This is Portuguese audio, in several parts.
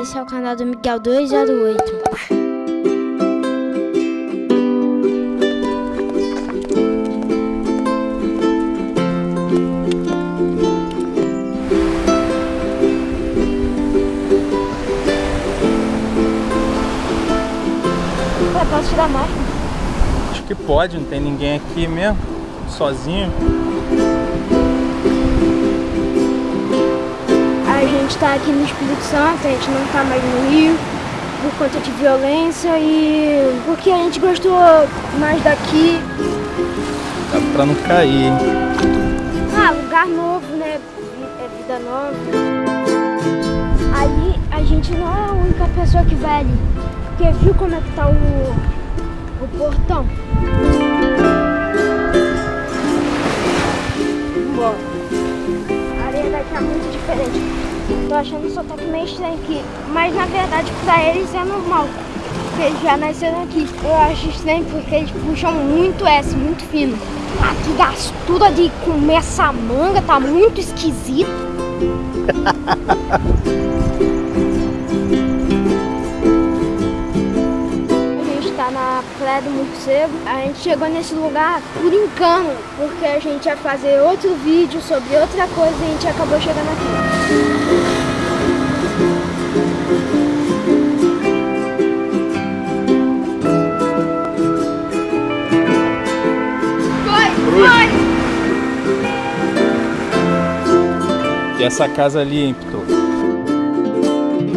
Esse é o canal do Miguel 208. Posso tirar mais? Acho que pode, não tem ninguém aqui mesmo, sozinho. A gente tá aqui no Espírito Santo, a gente não tá mais no Rio por conta de violência e porque a gente gostou mais daqui. Dá pra não cair. Ah, lugar novo, né? É vida nova. Ali a gente não é a única pessoa que vai ali. Porque viu como é que tá o, o portão? Bom, a areia daqui é muito diferente. Tô achando o sotaque meio estranho aqui. Mas na verdade pra eles é normal. Porque eles já nasceram aqui. Eu acho estranho porque eles puxam muito S, muito fino. Ah, que gastura de comer essa manga, tá muito esquisito. Praia do Morcego. A gente chegou nesse lugar por engano, porque a gente ia fazer outro vídeo sobre outra coisa e a gente acabou chegando aqui. E essa casa ali, hein, Pitor?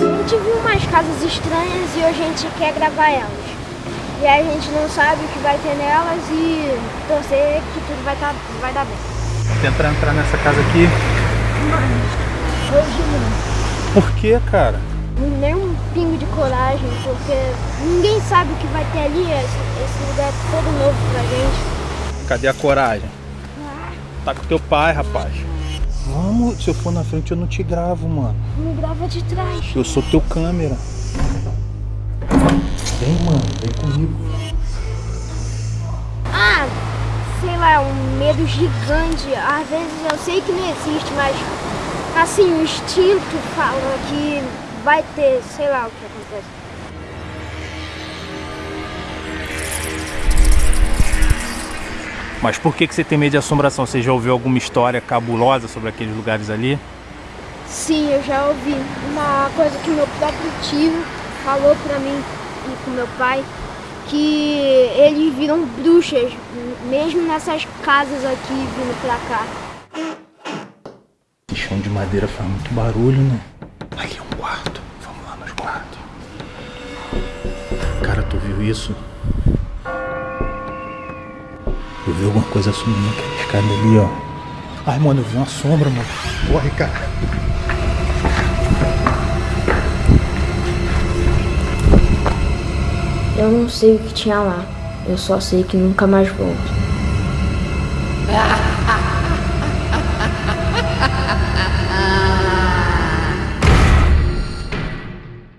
A gente viu umas casas estranhas e a gente quer gravar elas. E a gente não sabe o que vai ter nelas e torcer que tudo vai, tá, vai dar bem. Tentar entrar nessa casa aqui? Mano, hoje não. Por que, cara? Nem um pingo de coragem, porque ninguém sabe o que vai ter ali. Esse, esse lugar é todo novo pra gente. Cadê a coragem? Ah. Tá com teu pai, rapaz. Vamos, se eu for na frente eu não te gravo, mano. Me grava de trás. Eu sou teu câmera. Vem, mano, vem comigo. Ah, sei lá, um medo gigante. Às vezes eu sei que não existe, mas assim, o instinto fala que vai ter, sei lá o que acontece. Mas por que, que você tem medo de assombração? Você já ouviu alguma história cabulosa sobre aqueles lugares ali? Sim, eu já ouvi. Uma coisa que meu próprio tio falou pra mim e com meu pai que eles viram bruxas, mesmo nessas casas aqui vindo pra cá. Esse chão de madeira faz muito barulho, né? Aqui é um quarto. Vamos lá nos quartos. Cara, tu viu isso? Eu vi alguma coisa sumindo naquela escada ali, ó. Ai, mano, eu vi uma sombra, mano. Corre, cara. Eu não sei o que tinha lá. Eu só sei que nunca mais volto.